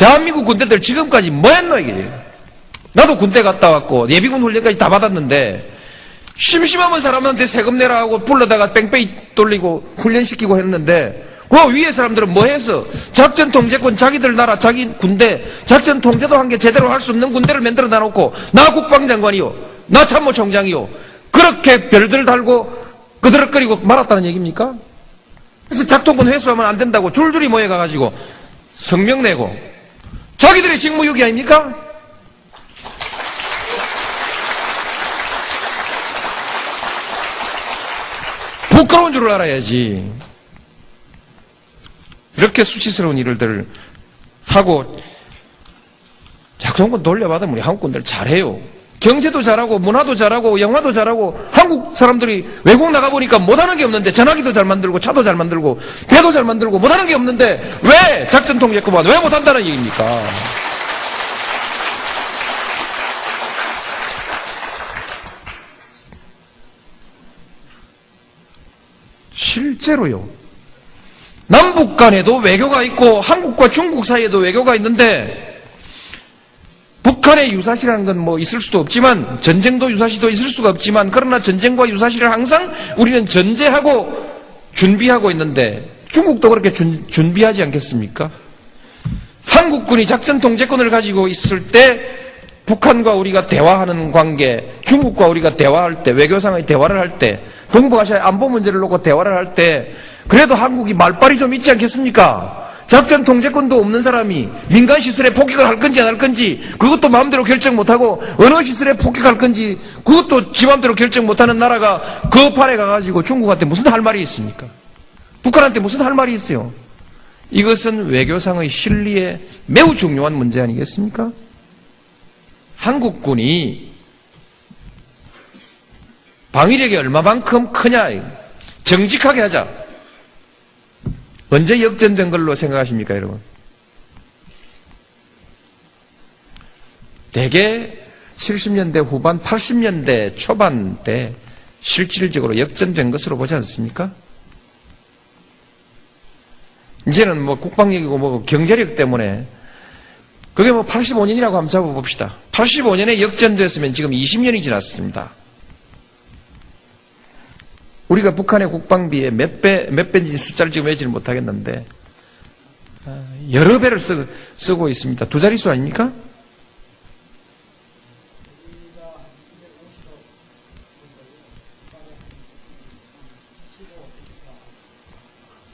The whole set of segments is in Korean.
대한민국 군대들 지금까지 뭐 했노, 이게? 나도 군대 갔다 왔고, 예비군 훈련까지 다 받았는데, 심심하면 사람한테 세금 내라 하고 불러다가 뺑뺑이 돌리고 훈련시키고 했는데, 그 위에 사람들은 뭐 해서 작전 통제권 자기들 나라 자기 군대 작전 통제도 한 게 제대로 할 수 없는 군대를 만들어 놔놓고 나 국방장관이요 나 참모총장이요 그렇게 별들 달고 그드럭거리고 말았다는 얘기입니까? 그래서 작동권 회수하면 안 된다고 줄줄이 모여가가지고 성명 내고 자기들의 직무유기 아닙니까? 부끄러운 줄을 알아야지. 이렇게 수치스러운 일들을 하고 작동권 돌려받으면 우리 한국군들 잘해요. 경제도 잘하고 문화도 잘하고 영화도 잘하고 한국 사람들이 외국 나가보니까 못하는 게 없는데 전화기도 잘 만들고 차도 잘 만들고 배도 잘 만들고 못하는 게 없는데 왜 작전 통제권만 왜 못한다는 얘기입니까? 실제로요. 남북 간에도 외교가 있고 한국과 중국 사이에도 외교가 있는데 북한의 유사시라는 건 뭐 있을 수도 없지만 전쟁도 유사시도 있을 수가 없지만 그러나 전쟁과 유사시를 항상 우리는 전제하고 준비하고 있는데 중국도 그렇게 준, 준비하지 않겠습니까? 한국군이 작전 통제권을 가지고 있을 때 북한과 우리가 대화하는 관계, 중국과 우리가 대화할 때, 외교상의 대화를 할 때, 동북아시아 안보 문제를 놓고 대화를 할 때, 그래도 한국이 말빨이 좀 있지 않겠습니까? 작전 통제권도 없는 사람이 민간 시설에 폭격을 할 건지 안 할 건지 그것도 마음대로 결정 못하고 어느 시설에 폭격할 건지 그것도 지 마음대로 결정 못하는 나라가 그 판에 가가지고 중국한테 무슨 할 말이 있습니까? 북한한테 무슨 할 말이 있어요? 이것은 외교상의 실리에 매우 중요한 문제 아니겠습니까? 한국군이 방위력이 얼마만큼 크냐 정직하게 하자 언제 역전된 걸로 생각하십니까, 여러분? 대개 70년대 후반, 80년대 초반 때 실질적으로 역전된 것으로 보지 않습니까? 이제는 뭐 국방력이고 뭐 경제력 때문에 그게 뭐 85년이라고 한번 잡아봅시다. 85년에 역전됐으면 지금 20년이 지났습니다. 우리가 북한의 국방비에 몇 배, 몇 배인지 숫자를 지금 외지를 못하겠는데, 아, 여러 배를 쓰, 쓰고 있습니다. 두 자릿수 아닙니까?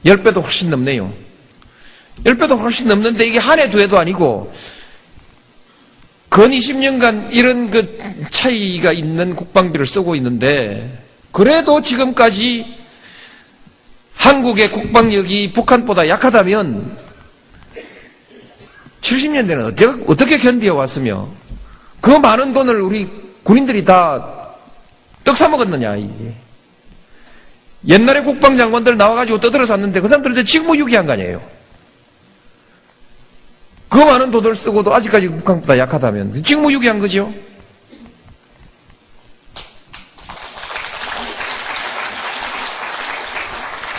열 배도 훨씬 넘네요. 열 배도 훨씬 넘는데 이게 한 해, 두 해도 아니고, 근 20년간 이런 그 차이가 있는 국방비를 쓰고 있는데, 그래도 지금까지 한국의 국방력이 북한보다 약하다면 70년대는 어떻게, 어떻게 견디어 왔으며 그 많은 돈을 우리 군인들이 다 떡 사먹었느냐 이제 옛날에 국방장관들 나와가지고 떠들어 샀는데 그 사람들한테 직무유기한 거 아니에요? 그 많은 돈을 쓰고도 아직까지 북한보다 약하다면 직무유기한 거죠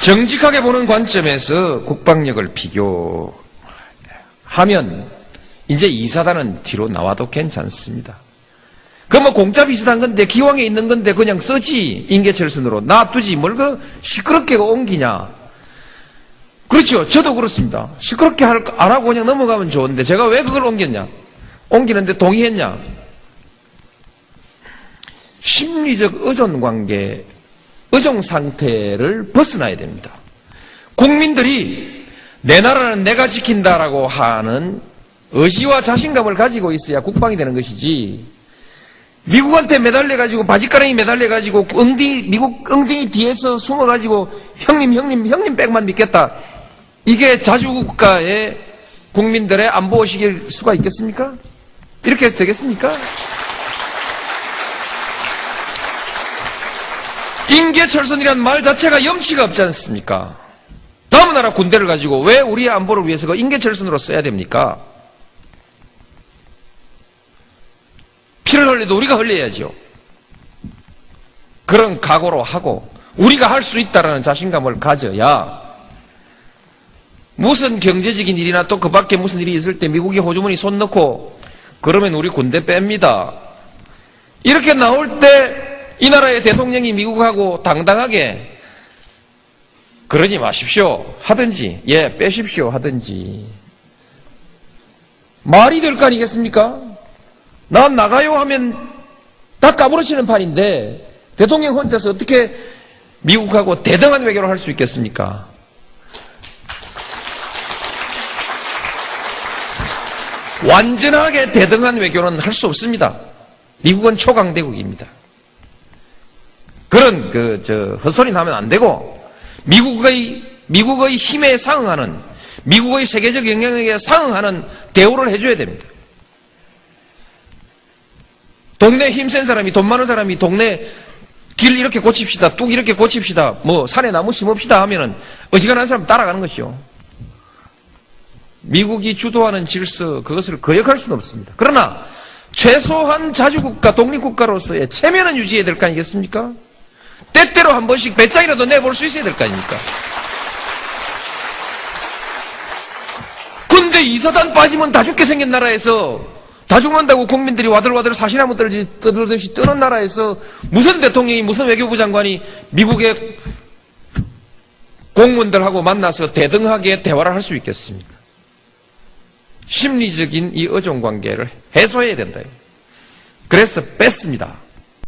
정직하게 보는 관점에서 국방력을 비교하면 이제 이사단은 뒤로 나와도 괜찮습니다. 그뭐 공짜 비슷한 건데 기왕에 있는 건데 그냥 써지 인계철선으로 놔두지 뭘 그 시끄럽게 옮기냐. 그렇죠. 저도 그렇습니다. 시끄럽게 안 하고 그냥 넘어가면 좋은데 제가 왜 그걸 옮겼냐. 옮기는데 동의했냐. 심리적 의존 관계 의정 상태를 벗어나야 됩니다. 국민들이 내 나라는 내가 지킨다라고 하는 의지와 자신감을 가지고 있어야 국방이 되는 것이지 미국한테 매달려가지고 바지가랑이 매달려가지고 엉덩이 미국 엉덩이 뒤에서 숨어가지고 형님 형님 형님 백만 믿겠다 이게 자주국가의 국민들의 안보 의식일 수가 있겠습니까? 이렇게 해서 되겠습니까? 인계철선이란 말 자체가 염치가 없지 않습니까? 다음 나라 군대를 가지고 왜 우리의 안보를 위해서 그 인계철선으로 써야 됩니까? 피를 흘려도 우리가 흘려야죠. 그런 각오로 하고 우리가 할 수 있다라는 자신감을 가져야 무슨 경제적인 일이나 또 그 밖에 무슨 일이 있을 때 미국이 호주머니 손 넣고 그러면 우리 군대 뺍니다. 이렇게 나올 때 이 나라의 대통령이 미국하고 당당하게 그러지 마십시오. 하든지, 예, 빼십시오. 하든지. 말이 될 거 아니겠습니까? 난 나가요 하면 다 까무러치는 판인데 대통령 혼자서 어떻게 미국하고 대등한 외교를 할 수 있겠습니까? 완전하게 대등한 외교는 할 수 없습니다. 미국은 초강대국입니다. 그런 그 저 헛소리 나면 안 되고 미국의 미국의 힘에 상응하는 미국의 세계적 영향력에 상응하는 대우를 해줘야 됩니다. 동네 힘센 사람이 돈 많은 사람이 동네 길 이렇게 고칩시다 뚝 이렇게 고칩시다 뭐 산에 나무 심읍시다 하면은 어지간한 사람 따라가는 것이죠. 미국이 주도하는 질서 그것을 거역할 수는 없습니다. 그러나 최소한 자주국가 독립국가로서의 체면은 유지해야 될 거 아니겠습니까? 때때로 한 번씩 배짱이라도 내볼 수 있어야 될 거 아닙니까? 근데 이사단 빠지면 다 죽게 생긴 나라에서 다 죽는다고 국민들이 와들와들 사시나무 떠들듯이 뜨는 나라에서 무슨 대통령이 무슨 외교부 장관이 미국의 공무원들하고 만나서 대등하게 대화를 할 수 있겠습니까? 심리적인 이 의존 관계를 해소해야 된다. 그래서 뺐습니다.